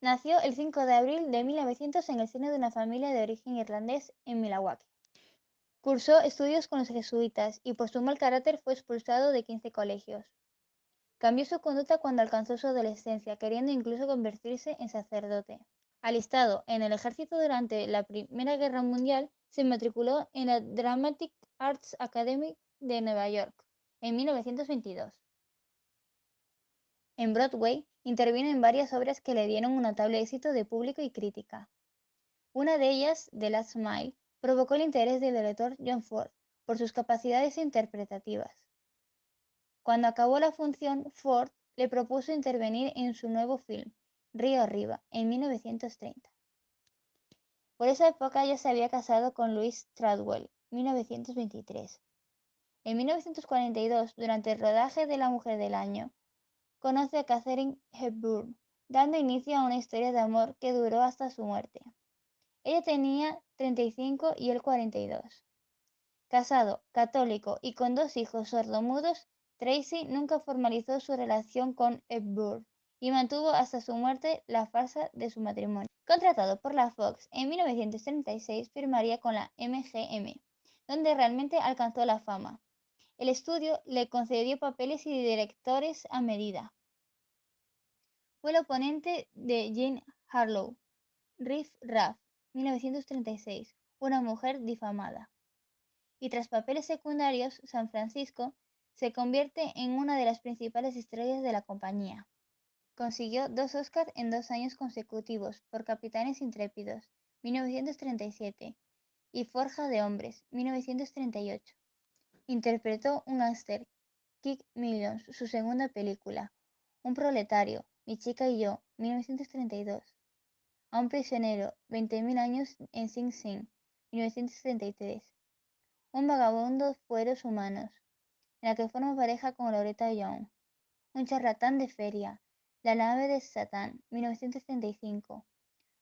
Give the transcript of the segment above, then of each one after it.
Nació el 5 de abril de 1900 en el seno de una familia de origen irlandés en Milwaukee. Cursó estudios con los jesuitas y por su mal carácter fue expulsado de 15 colegios. Cambió su conducta cuando alcanzó su adolescencia, queriendo incluso convertirse en sacerdote. Alistado en el ejército durante la Primera Guerra Mundial, se matriculó en la Dramatic Arts Academy de Nueva York en 1922. En Broadway intervino en varias obras que le dieron un notable éxito de público y crítica. Una de ellas, The Last Mile, provocó el interés del director John Ford por sus capacidades interpretativas. Cuando acabó la función, Ford le propuso intervenir en su nuevo film, Río Arriba, en 1930. Por esa época ya se había casado con Louise Tradwell, 1923. En 1942, durante el rodaje de La Mujer del Año, conoce a Catherine Hepburn, dando inicio a una historia de amor que duró hasta su muerte. Ella tenía 35 y él 42. Casado, católico y con dos hijos sordomudos, Tracy nunca formalizó su relación con Hepburn y mantuvo hasta su muerte la farsa de su matrimonio. Contratado por la Fox, en 1936 firmaría con la MGM, donde realmente alcanzó la fama. El estudio le concedió papeles y directores a medida. Fue el oponente de Jean Harlow, Riff Raff, 1936, una mujer difamada. Y tras papeles secundarios, San Francisco se convierte en una de las principales estrellas de la compañía. Consiguió dos Oscars en dos años consecutivos por Capitanes Intrépidos, 1937, y Forja de Hombres, 1938. Interpretó un gángster, Kick Millions, su segunda película, Un proletario, Mi chica y yo, 1932. A un prisionero, 20.000 años en Sing Sing, 1933. Un vagabundo fueros humanos, en la que forma pareja con Loretta Young. Un charlatán de feria, La nave de Satán, 1935.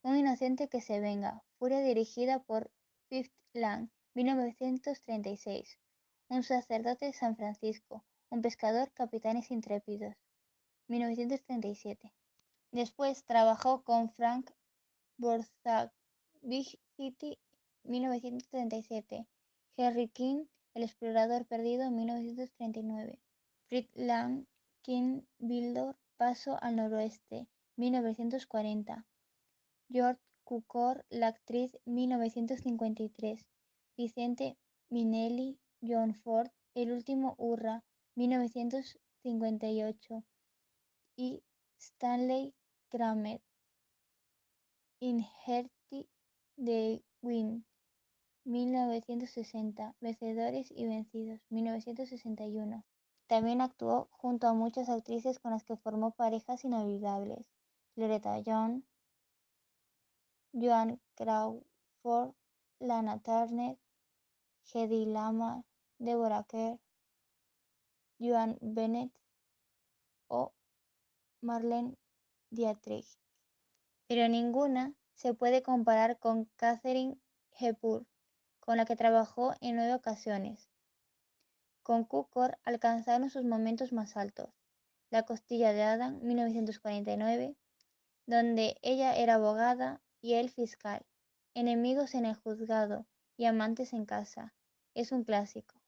Un inocente que se venga, Furia dirigida por Fifth Lang, 1936 un sacerdote San Francisco, un pescador Capitanes Intrépidos, 1937. Después trabajó con Frank Borzag, Big City, 1937, Harry King, El explorador perdido, 1939, Fritz Lang, King Bildor, Paso al noroeste, 1940, George Cukor, la actriz, 1953, Vicente Minelli, John Ford, El último hurra, 1958, y Stanley Kramer, Inherti de Win, 1960, Vencedores y Vencidos, 1961. También actuó junto a muchas actrices con las que formó parejas inolvidables, Loretta Young, Joan Crawford, Lana Turner, Hedy Lamarr, Deborah Kerr, Joan Bennett o Marlene Dietrich, pero ninguna se puede comparar con Catherine Hepburn, con la que trabajó en nueve ocasiones. Con Cukor alcanzaron sus momentos más altos. La costilla de Adam, 1949, donde ella era abogada y él fiscal. Enemigos en el juzgado y amantes en casa, es un clásico.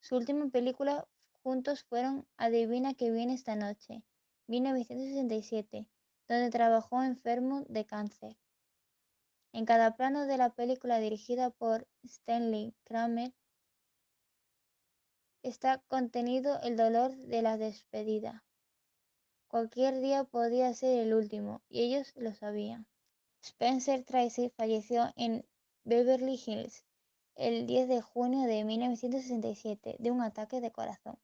Su última película juntos fueron Adivina que viene esta noche, 1967, donde trabajó enfermo de cáncer. En cada plano de la película dirigida por Stanley Kramer está contenido el dolor de la despedida. Cualquier día podía ser el último, y ellos lo sabían. Spencer Tracy falleció en Beverly Hills el 10 de junio de 1967 de un ataque de corazón.